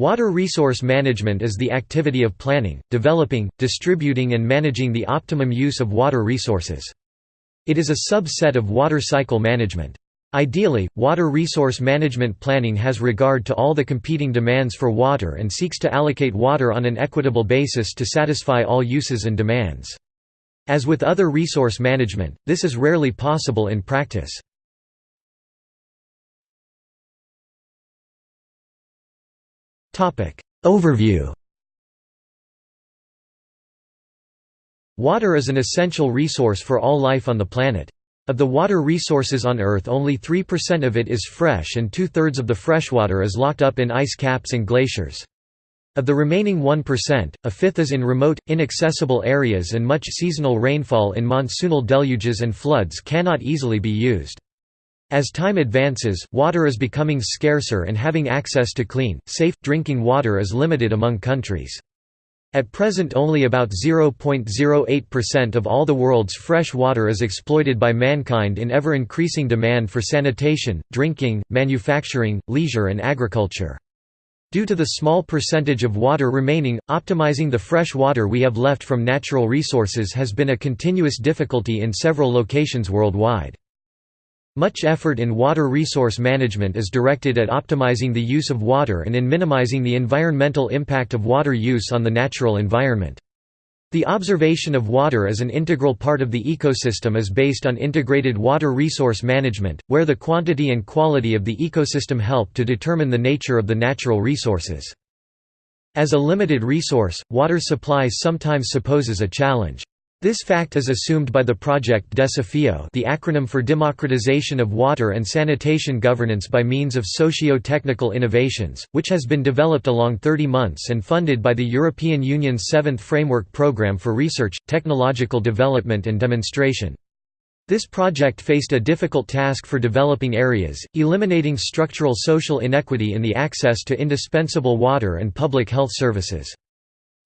Water resource management is the activity of planning, developing, distributing and managing the optimum use of water resources. It is a subset of water cycle management. Ideally, water resource management planning has regard to all the competing demands for water and seeks to allocate water on an equitable basis to satisfy all uses and demands. As with other resource management, this is rarely possible in practice. Overview Water is an essential resource for all life on the planet. Of the water resources on Earth only 3% of it is fresh and two-thirds of the freshwater is locked up in ice caps and glaciers. Of the remaining 1%, a fifth is in remote, inaccessible areas and much seasonal rainfall in monsoonal deluges and floods cannot easily be used. As time advances, water is becoming scarcer and having access to clean, safe, drinking water is limited among countries. At present only about 0.08% of all the world's fresh water is exploited by mankind in ever-increasing demand for sanitation, drinking, manufacturing, leisure and agriculture. Due to the small percentage of water remaining, optimizing the fresh water we have left from natural resources has been a continuous difficulty in several locations worldwide. Much effort in water resource management is directed at optimizing the use of water and in minimizing the environmental impact of water use on the natural environment. The observation of water as an integral part of the ecosystem is based on integrated water resource management, where the quantity and quality of the ecosystem help to determine the nature of the natural resources. As a limited resource, water supply sometimes supposes a challenge. This fact is assumed by the project Desafío the acronym for Democratization of Water and Sanitation Governance by means of socio-technical innovations, which has been developed along 30 months and funded by the European Union's Seventh Framework Programme for Research, Technological Development and Demonstration. This project faced a difficult task for developing areas, eliminating structural social inequity in the access to indispensable water and public health services.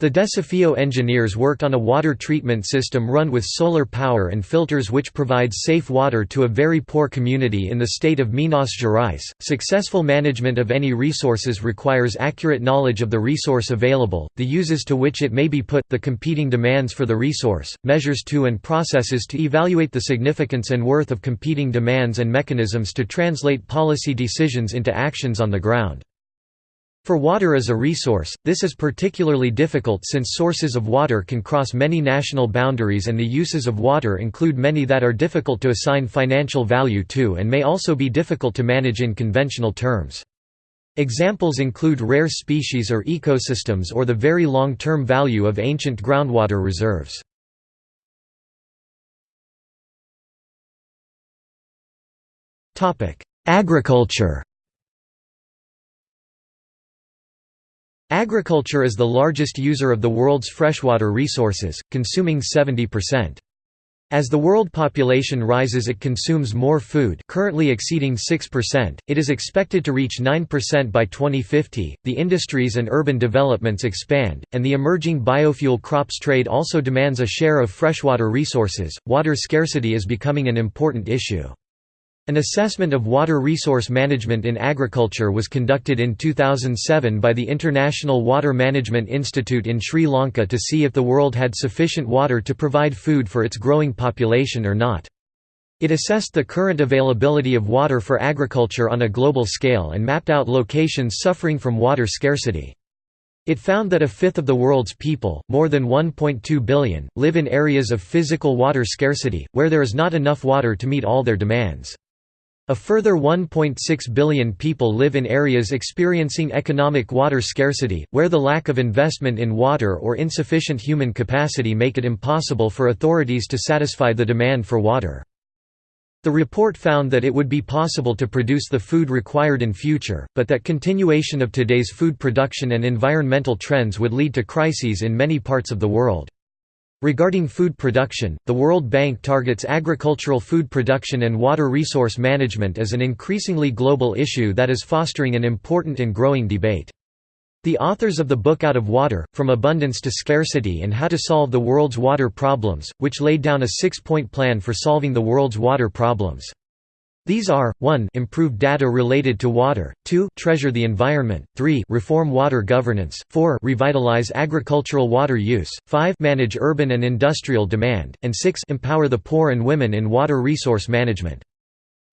The Desafío engineers worked on a water treatment system run with solar power and filters which provides safe water to a very poor community in the state of Minas Gerais. Successful management of any resources requires accurate knowledge of the resource available, the uses to which it may be put, the competing demands for the resource, measures to and processes to evaluate the significance and worth of competing demands and mechanisms to translate policy decisions into actions on the ground. For water as a resource, this is particularly difficult since sources of water can cross many national boundaries and the uses of water include many that are difficult to assign financial value to and may also be difficult to manage in conventional terms. Examples include rare species or ecosystems or the very long-term value of ancient groundwater reserves. Agriculture Agriculture is the largest user of the world's freshwater resources, consuming 70%. As the world population rises it consumes more food currently exceeding 6%, it is expected to reach 9% by 2050, the industries and urban developments expand, and the emerging biofuel crops trade also demands a share of freshwater resources. Water scarcity is becoming an important issue. An assessment of water resource management in agriculture was conducted in 2007 by the International Water Management Institute in Sri Lanka to see if the world had sufficient water to provide food for its growing population or not. It assessed the current availability of water for agriculture on a global scale and mapped out locations suffering from water scarcity. It found that a fifth of the world's people, more than 1.2 billion, live in areas of physical water scarcity, where there is not enough water to meet all their demands. A further 1.6 billion people live in areas experiencing economic water scarcity, where the lack of investment in water or insufficient human capacity make it impossible for authorities to satisfy the demand for water. The report found that it would be possible to produce the food required in future, but that continuation of today's food production and environmental trends would lead to crises in many parts of the world. Regarding food production, the World Bank targets agricultural food production and water resource management as an increasingly global issue that is fostering an important and growing debate. The authors of the book Out of Water, From Abundance to Scarcity and How to Solve the World's Water Problems, which laid down a six-point plan for solving the world's water problems. These are, 1 improve data related to water, 2 treasure the environment, 3 reform water governance, 4 revitalize agricultural water use, 5 manage urban and industrial demand, and 6 empower the poor and women in water resource management.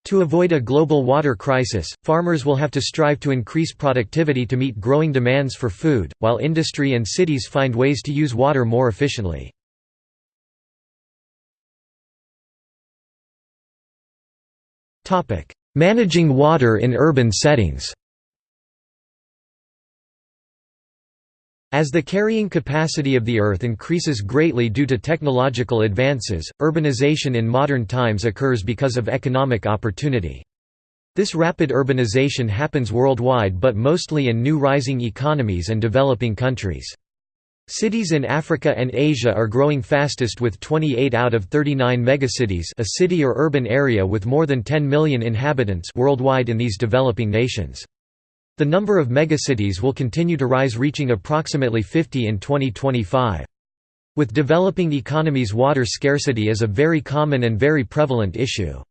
To avoid a global water crisis, farmers will have to strive to increase productivity to meet growing demands for food, while industry and cities find ways to use water more efficiently. Managing water in urban settings As the carrying capacity of the Earth increases greatly due to technological advances, urbanization in modern times occurs because of economic opportunity. This rapid urbanization happens worldwide but mostly in new rising economies and developing countries. Cities in Africa and Asia are growing fastest with 28 out of 39 megacities a city or urban area with more than 10 million inhabitants worldwide in these developing nations. The number of megacities will continue to rise reaching approximately 50 in 2025. With developing economies water scarcity is a very common and very prevalent issue.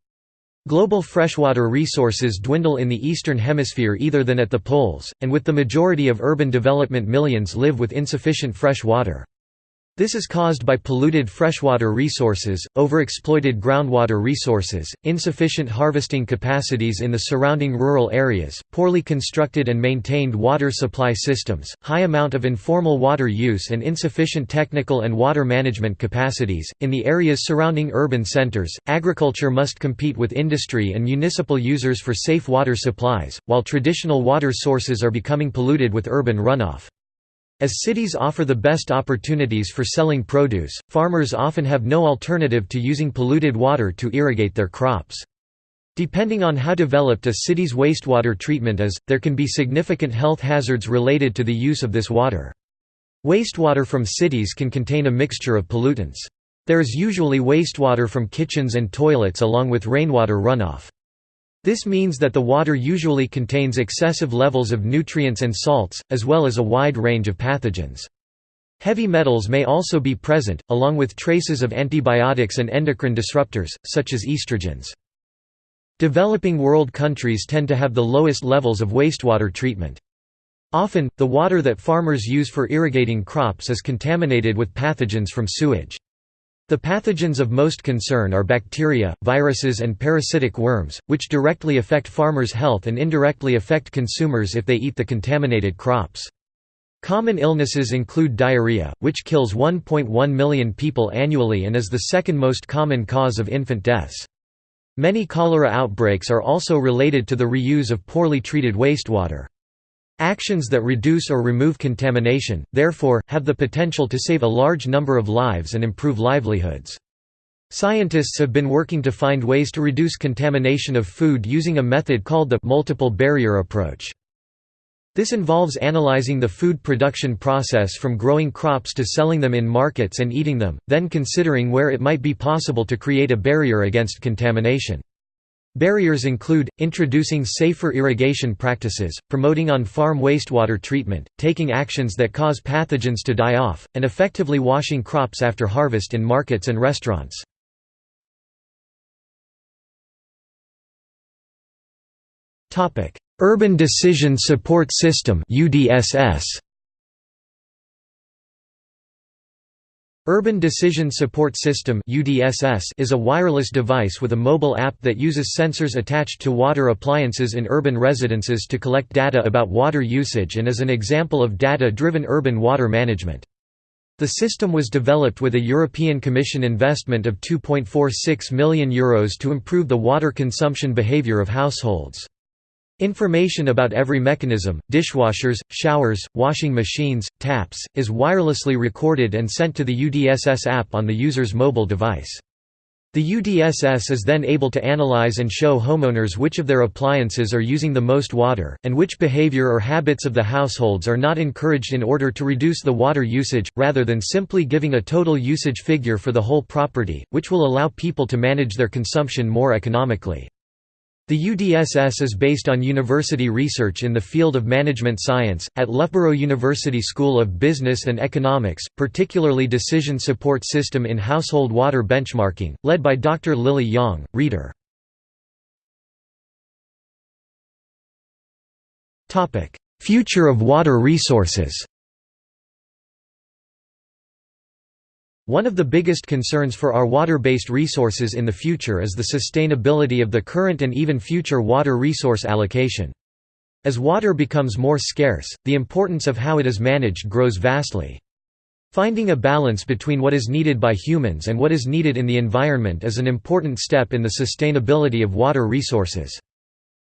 Global freshwater resources dwindle in the Eastern Hemisphere either than at the poles, and with the majority of urban development millions live with insufficient fresh water. This is caused by polluted freshwater resources, overexploited groundwater resources, insufficient harvesting capacities in the surrounding rural areas, poorly constructed and maintained water supply systems, high amount of informal water use and insufficient technical and water management capacities. In the areas surrounding urban centers, agriculture must compete with industry and municipal users for safe water supplies, while traditional water sources are becoming polluted with urban runoff. As cities offer the best opportunities for selling produce, farmers often have no alternative to using polluted water to irrigate their crops. Depending on how developed a city's wastewater treatment is, there can be significant health hazards related to the use of this water. Wastewater from cities can contain a mixture of pollutants. There is usually wastewater from kitchens and toilets along with rainwater runoff. This means that the water usually contains excessive levels of nutrients and salts, as well as a wide range of pathogens. Heavy metals may also be present, along with traces of antibiotics and endocrine disruptors, such as estrogens. Developing world countries tend to have the lowest levels of wastewater treatment. Often, the water that farmers use for irrigating crops is contaminated with pathogens from sewage. The pathogens of most concern are bacteria, viruses and parasitic worms, which directly affect farmers' health and indirectly affect consumers if they eat the contaminated crops. Common illnesses include diarrhea, which kills 1.1 million people annually and is the second most common cause of infant deaths. Many cholera outbreaks are also related to the reuse of poorly treated wastewater. Actions that reduce or remove contamination, therefore, have the potential to save a large number of lives and improve livelihoods. Scientists have been working to find ways to reduce contamination of food using a method called the multiple barrier approach. This involves analyzing the food production process from growing crops to selling them in markets and eating them, then considering where it might be possible to create a barrier against contamination. Barriers include, introducing safer irrigation practices, promoting on-farm wastewater treatment, taking actions that cause pathogens to die off, and effectively washing crops after harvest in markets and restaurants. Urban Decision Support System UDSS Urban Decision Support System is a wireless device with a mobile app that uses sensors attached to water appliances in urban residences to collect data about water usage and is an example of data-driven urban water management. The system was developed with a European Commission investment of €2.46 million Euros to improve the water consumption behavior of households. Information about every mechanism, dishwashers, showers, washing machines, taps, is wirelessly recorded and sent to the UDSS app on the user's mobile device. The UDSS is then able to analyze and show homeowners which of their appliances are using the most water, and which behavior or habits of the households are not encouraged in order to reduce the water usage, rather than simply giving a total usage figure for the whole property, which will allow people to manage their consumption more economically. The UDSS is based on university research in the field of management science, at Loughborough University School of Business and Economics, particularly Decision Support System in Household Water Benchmarking, led by Dr. Lily Yang, Reader. Future of water resources One of the biggest concerns for our water-based resources in the future is the sustainability of the current and even future water resource allocation. As water becomes more scarce, the importance of how it is managed grows vastly. Finding a balance between what is needed by humans and what is needed in the environment is an important step in the sustainability of water resources.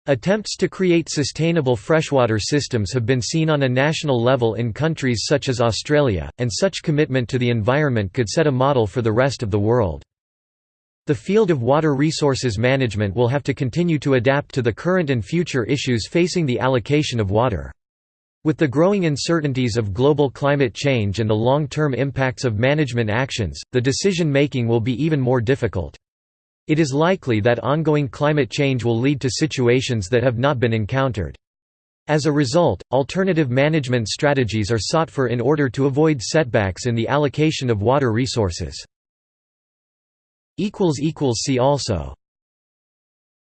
Attempts to create sustainable freshwater systems have been seen on a national level in countries such as Australia, and such commitment to the environment could set a model for the rest of the world. The field of water resources management will have to continue to adapt to the current and future issues facing the allocation of water. With the growing uncertainties of global climate change and the long-term impacts of management actions, the decision-making will be even more difficult. It is likely that ongoing climate change will lead to situations that have not been encountered. As a result, alternative management strategies are sought for in order to avoid setbacks in the allocation of water resources. See also